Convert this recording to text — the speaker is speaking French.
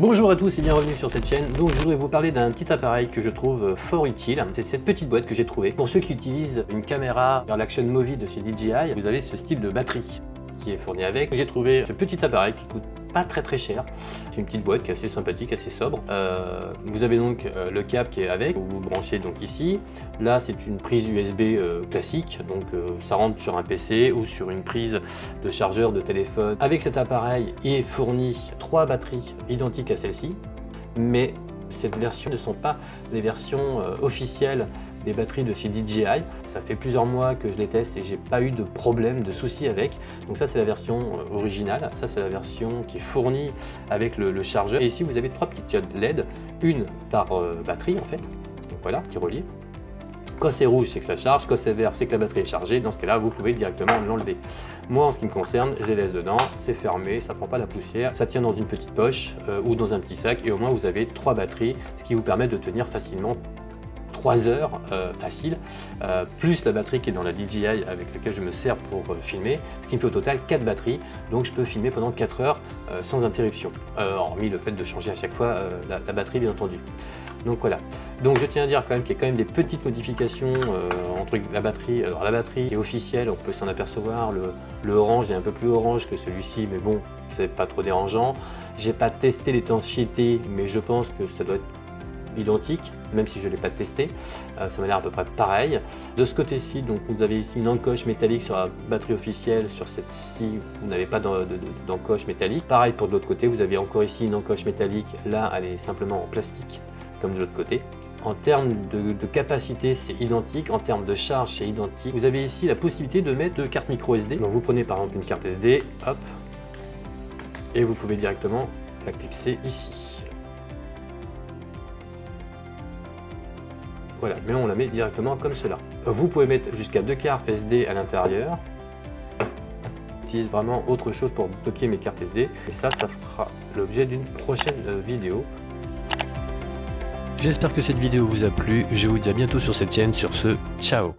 Bonjour à tous et bienvenue sur cette chaîne. Donc je voudrais vous parler d'un petit appareil que je trouve fort utile. C'est cette petite boîte que j'ai trouvée. Pour ceux qui utilisent une caméra dans l'Action Movie de chez DJI, vous avez ce style de batterie qui est fourni avec. J'ai trouvé ce petit appareil qui coûte très très cher. C'est une petite boîte qui est assez sympathique, assez sobre. Euh, vous avez donc euh, le câble qui est avec, vous vous branchez donc ici. Là c'est une prise USB euh, classique, donc ça rentre sur un PC ou sur une prise de chargeur de téléphone. Avec cet appareil est fourni trois batteries identiques à celle-ci, mais cette version ne sont pas les versions officielles des batteries de chez DJI. Ça fait plusieurs mois que je les teste et j'ai pas eu de problème, de soucis avec. Donc ça c'est la version euh, originale, ça c'est la version qui est fournie avec le, chargeur. Et ici vous avez trois petites diodes LED, une par euh, batterie en fait, donc voilà, qui relie. Quand c'est rouge, c'est que ça charge. Quand c'est vert, c'est que la batterie est chargée. Dans ce cas-là, vous pouvez directement l'enlever. Moi, en ce qui me concerne, je les laisse dedans. C'est fermé, ça prend pas la poussière. Ça tient dans une petite poche euh, ou dans un petit sac. Et au moins, vous avez trois batteries, ce qui vous permet de tenir facilement 3 heures euh, facile, euh, plus la batterie qui est dans la DJI avec laquelle je me sers pour euh, filmer, ce qui me fait au total 4 batteries, donc je peux filmer pendant 4 heures sans interruption, hormis le fait de changer à chaque fois la, batterie bien entendu. Donc voilà. Donc je tiens à dire quand même qu'il y a quand même des petites modifications entre la batterie. Alors la batterie est officielle, on peut s'en apercevoir. Le, le, orange est un peu plus orange que celui-ci, mais bon, c'est pas trop dérangeant. J'ai pas testé l'étanchéité, mais je pense que ça doit être identique, même si je ne l'ai pas testé. Euh, ça m'a l'air à peu près pareil. De ce côté-ci, donc vous avez ici une encoche métallique sur la batterie officielle. Sur cette-ci, vous n'avez pas d'encoche métallique. Pareil pour de l'autre côté, vous avez encore ici une encoche métallique. Là, elle est simplement en plastique, comme de l'autre côté. En termes de, capacité, c'est identique. En termes de charge, c'est identique. Vous avez ici la possibilité de mettre deux cartes micro SD. Donc vous prenez par exemple une carte SD, hop, et vous pouvez directement la clipser ici. Voilà, mais on la met directement comme cela. Vous pouvez mettre jusqu'à deux cartes SD à l'intérieur. J'utilise vraiment autre chose pour bloquer mes cartes SD. Et ça, ça fera l'objet d'une prochaine euh, vidéo. J'espère que cette vidéo vous a plu. Je vous dis à bientôt sur cette chaîne. Sur ce, ciao